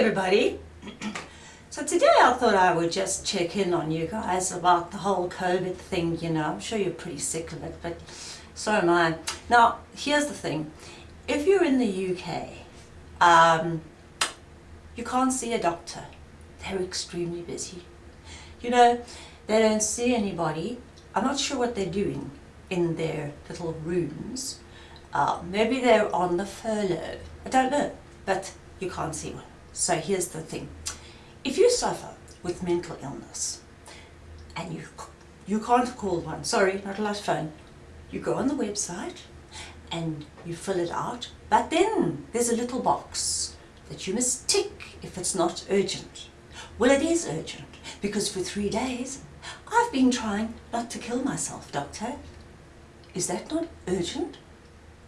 everybody. So today I thought I would just check in on you guys about the whole COVID thing, you know. I'm sure you're pretty sick of it, but so am I. Now, here's the thing. If you're in the UK, um, you can't see a doctor. They're extremely busy. You know, they don't see anybody. I'm not sure what they're doing in their little rooms. Uh, maybe they're on the furlough. I don't know, but you can't see one. So here's the thing. If you suffer with mental illness and you, you can't call one, sorry, not a allowed phone, you go on the website and you fill it out, but then there's a little box that you must tick if it's not urgent. Well, it is urgent because for three days I've been trying not to kill myself, doctor. Is that not urgent?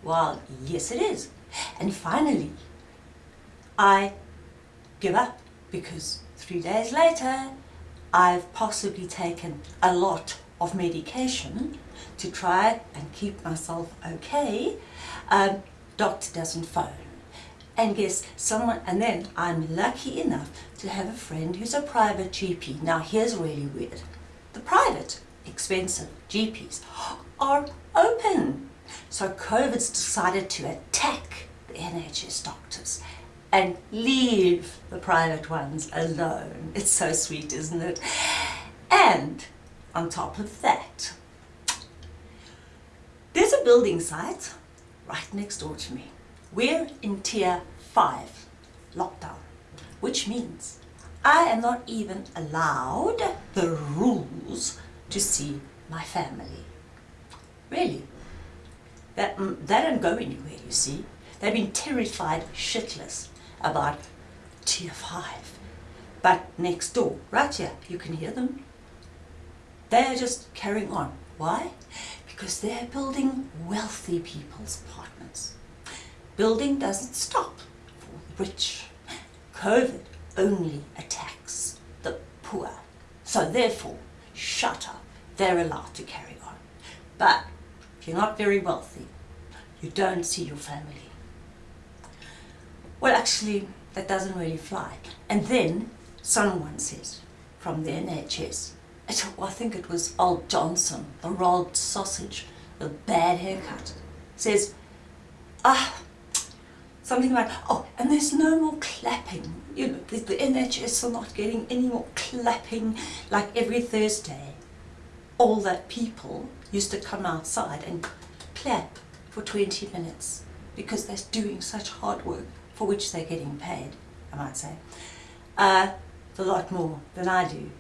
Well, yes it is. And finally, I give up because three days later I've possibly taken a lot of medication to try and keep myself okay. Um, doctor doesn't phone. And guess someone, and then I'm lucky enough to have a friend who's a private GP. Now here's really weird. The private, expensive GPs are open. So COVID's decided to attack the NHS doctors and leave the private ones alone. It's so sweet, isn't it? And on top of that, there's a building site right next door to me. We're in tier 5 lockdown, which means I am not even allowed the rules to see my family. Really. That, mm, they don't go anywhere, you see. They've been terrified shitless about tier 5. But next door, right here, you can hear them. They're just carrying on. Why? Because they're building wealthy people's apartments. Building doesn't stop for the rich. COVID only attacks the poor. So therefore, shut up. They're allowed to carry on. But if you're not very wealthy, you don't see your family well, actually, that doesn't really fly. And then someone says from the NHS, I think it was old Johnson, the rolled sausage, the bad haircut, says, ah, something like, oh, and there's no more clapping. You know, the, the NHS are not getting any more clapping like every Thursday. All that people used to come outside and clap for 20 minutes because they're doing such hard work for which they're getting paid, I might say, uh, a lot more than I do,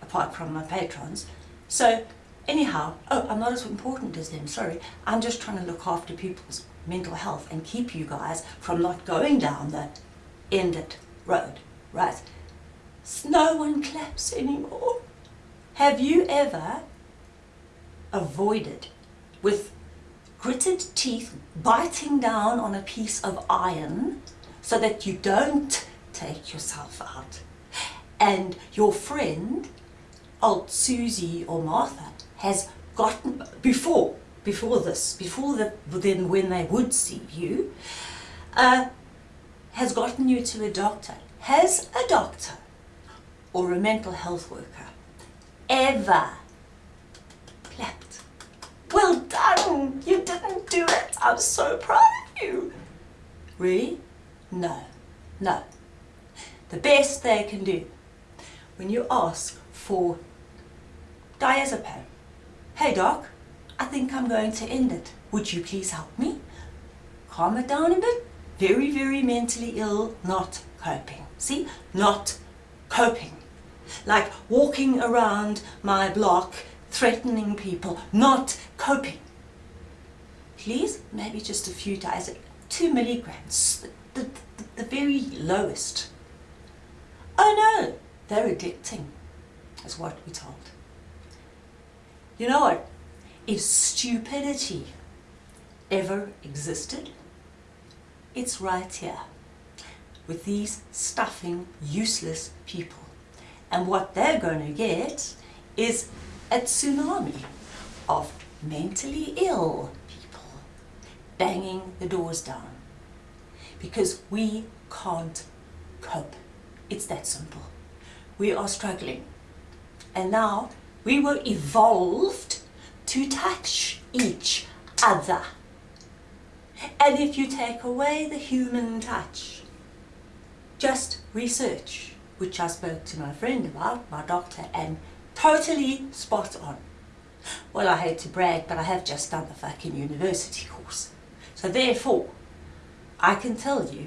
apart from my patrons. So anyhow, oh, I'm not as important as them, sorry. I'm just trying to look after people's mental health and keep you guys from not going down the ended road, right? No one claps anymore. Have you ever avoided with gritted teeth biting down on a piece of iron so that you don't take yourself out. And your friend, old Susie or Martha, has gotten, before, before this, before the, then when they would see you, uh, has gotten you to a doctor. Has a doctor or a mental health worker ever You didn't do it! I'm so proud of you! Really? No, no. The best they can do when you ask for diazepam, hey doc, I think I'm going to end it. Would you please help me? Calm it down a bit. Very, very mentally ill, not coping. See, not coping. Like walking around my block threatening people, not coping. Please, maybe just a few days, two milligrams, the, the, the very lowest. Oh no, they're addicting, is what we're told. You know what? If stupidity ever existed, it's right here with these stuffing, useless people. And what they're going to get is a tsunami of mentally ill banging the doors down because we can't cope It's that simple. We are struggling. And now we were evolved to touch each other. And if you take away the human touch, just research, which I spoke to my friend about, my doctor, and totally spot on. Well, I hate to brag, but I have just done the fucking university course. So therefore, I can tell you,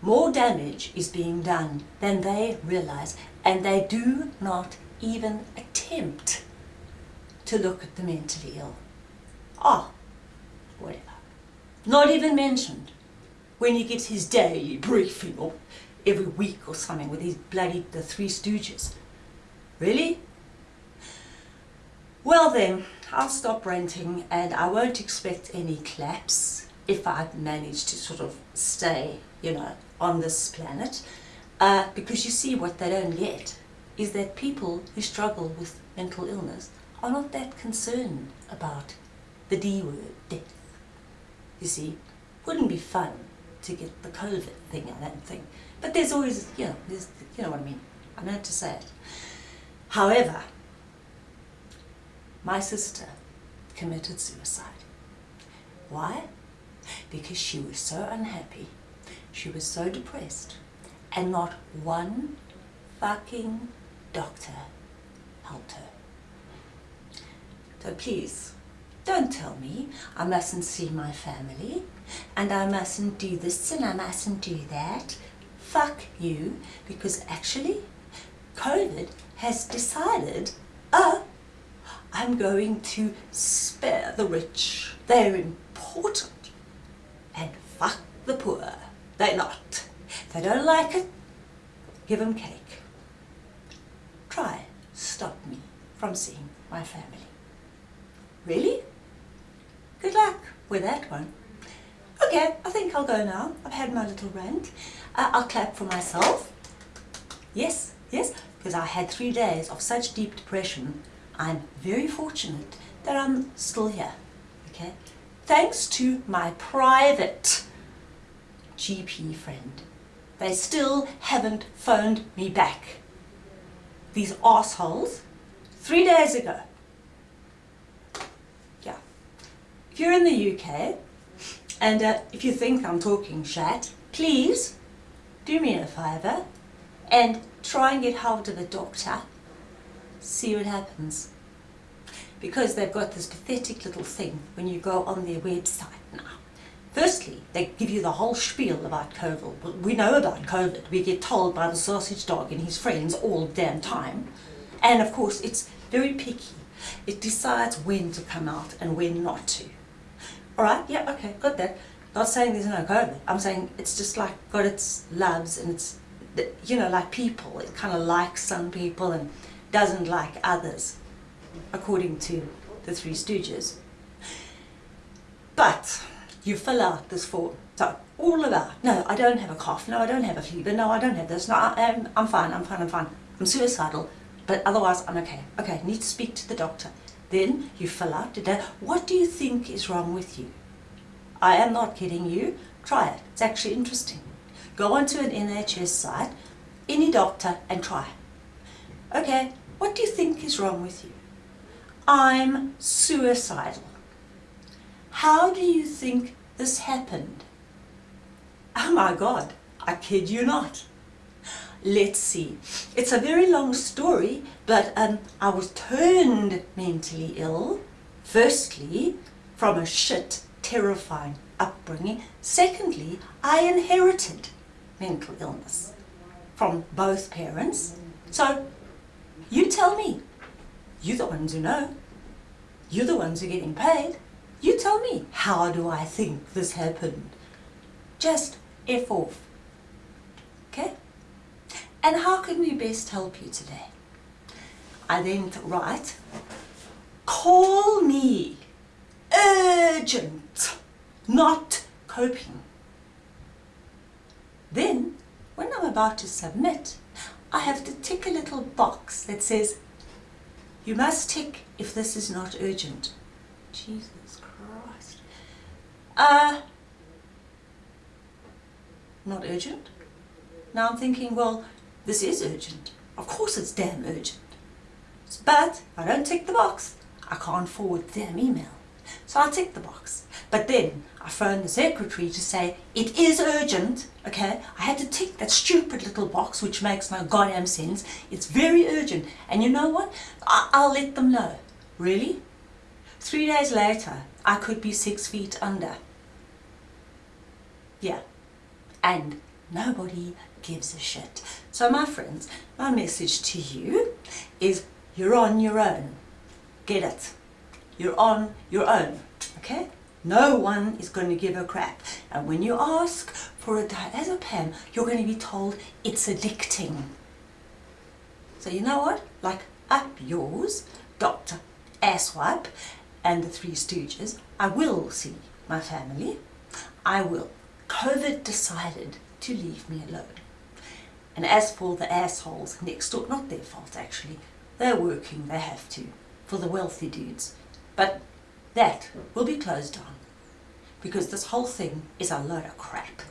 more damage is being done than they realize, and they do not even attempt to look at the mentally ill. Ah, whatever. Not even mentioned when he gives his daily briefing or every week or something with his bloody the Three Stooges. Really? Well then, I'll stop ranting and I won't expect any claps if I manage to sort of stay, you know, on this planet. Uh, because you see what they don't get is that people who struggle with mental illness are not that concerned about the D word, death. You see, wouldn't be fun to get the COVID thing, I that thing. But there's always, you know, you know what I mean. I know how to say it. However, my sister committed suicide. Why? Because she was so unhappy, she was so depressed, and not one fucking doctor helped her. So please, don't tell me I mustn't see my family, and I mustn't do this and I mustn't do that. Fuck you, because actually, COVID has decided, uh, I'm going to spare the rich. They're important. And fuck the poor. They're not. If they don't like it, give them cake. Try stop me from seeing my family. Really? Good luck with that one. Okay, I think I'll go now. I've had my little rant. Uh, I'll clap for myself. Yes, yes, because I had three days of such deep depression. I'm very fortunate that I'm still here. Okay, thanks to my private GP friend. They still haven't phoned me back. These assholes, three days ago. Yeah. If you're in the UK, and uh, if you think I'm talking shat, please do me a favour and try and get hold of a doctor. See what happens. Because they've got this pathetic little thing when you go on their website now. Firstly, they give you the whole spiel about COVID. We know about COVID. We get told by the sausage dog and his friends all damn time. And of course, it's very picky. It decides when to come out and when not to. All right, yeah, okay, got that. Not saying there's no COVID. I'm saying it's just like got its loves and it's, you know, like people. It kind of likes some people and doesn't like others, according to the Three Stooges. But you fill out this form. So all about, no, I don't have a cough, no, I don't have a fever, no, I don't have this, no, I, am I'm fine, I'm fine, I'm fine. I'm suicidal, but otherwise I'm okay. Okay, need to speak to the doctor. Then you fill out what do you think is wrong with you? I am not kidding you. Try it. It's actually interesting. Go onto an NHS site, any doctor, and try. Okay, what do you think is wrong with you? I'm suicidal. How do you think this happened? Oh my God, I kid you not. Let's see. It's a very long story, but um, I was turned mentally ill, firstly, from a shit, terrifying upbringing. Secondly, I inherited mental illness from both parents. So, you tell me. You're the ones who know. You're the ones who are getting paid. You tell me, how do I think this happened? Just F off. Okay? And how can we best help you today? I then write, call me urgent, not coping. Then, when I'm about to submit, I have to tick a little box that says, you must tick if this is not urgent. Jesus Christ. Uh, not urgent? Now I'm thinking, well, this is urgent. Of course it's damn urgent. But I don't tick the box. I can't forward damn email. So I tick the box. But then I phoned the secretary to say, it is urgent, okay? I had to tick that stupid little box which makes no goddamn sense. It's very urgent. And you know what? I I'll let them know. Really? Three days later, I could be six feet under. Yeah. And nobody gives a shit. So my friends, my message to you is you're on your own. Get it? You're on your own, okay? No one is going to give a crap. And when you ask for a diazepam, you're going to be told it's addicting. So you know what? Like up yours, Dr. Asswipe and the Three Stooges, I will see my family. I will. COVID decided to leave me alone. And as for the assholes next door, not their fault actually, they're working, they have to, for the wealthy dudes. But that will be closed down. Because this whole thing is a load of crap.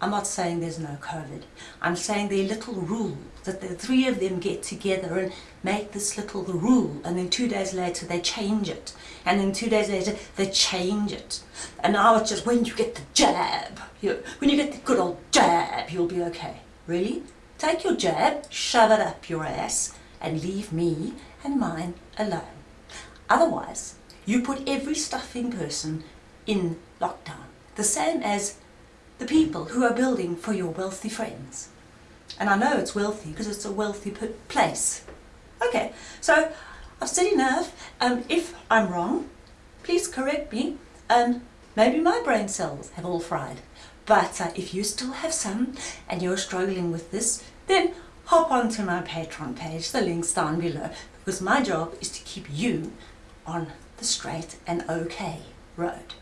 I'm not saying there's no COVID. I'm saying they're little rule, that the three of them get together and make this little rule and then two days later they change it. And then two days later they change it. And now it's just when you get the jab you, when you get the good old jab you'll be okay. Really? Take your jab shove it up your ass and leave me and mine alone. Otherwise you put every stuffing person in lockdown the same as the people who are building for your wealthy friends and I know it's wealthy because it's a wealthy place. Okay, so I've said enough. Um, if I'm wrong, please correct me. Um, maybe my brain cells have all fried. But uh, if you still have some and you're struggling with this, then hop onto my Patreon page. The link's down below. Because my job is to keep you on the straight and okay road.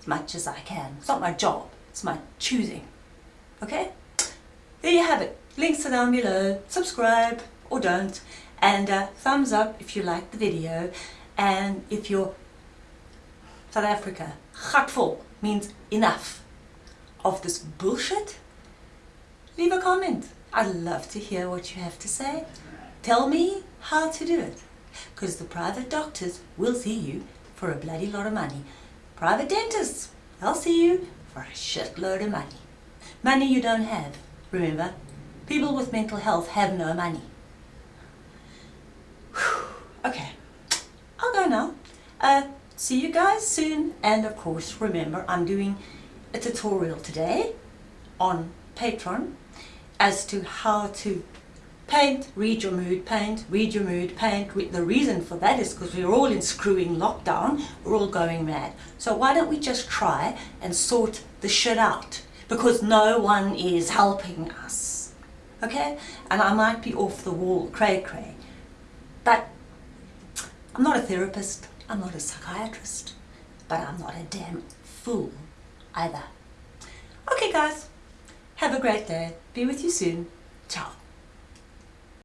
As much as I can. It's not my job. It's my choosing. Okay? there you have it. Links are down below. Subscribe or don't. And uh, thumbs up if you like the video. And if you're South Africa, gatvol means enough of this bullshit, leave a comment. I'd love to hear what you have to say. Tell me how to do it. Because the private doctors will see you for a bloody lot of money. Private dentists, they'll see you for a shitload of money. Money you don't have. Remember, people with mental health have no money. okay, I'll go now. Uh, see you guys soon. And of course, remember, I'm doing a tutorial today on Patreon as to how to paint, read your mood, paint, read your mood, paint. The reason for that is because we're all in screwing lockdown. We're all going mad. So why don't we just try and sort the shit out? because no one is helping us. Okay? And I might be off the wall, cray cray. But I'm not a therapist, I'm not a psychiatrist, but I'm not a damn fool either. Okay guys, have a great day. Be with you soon. Ciao.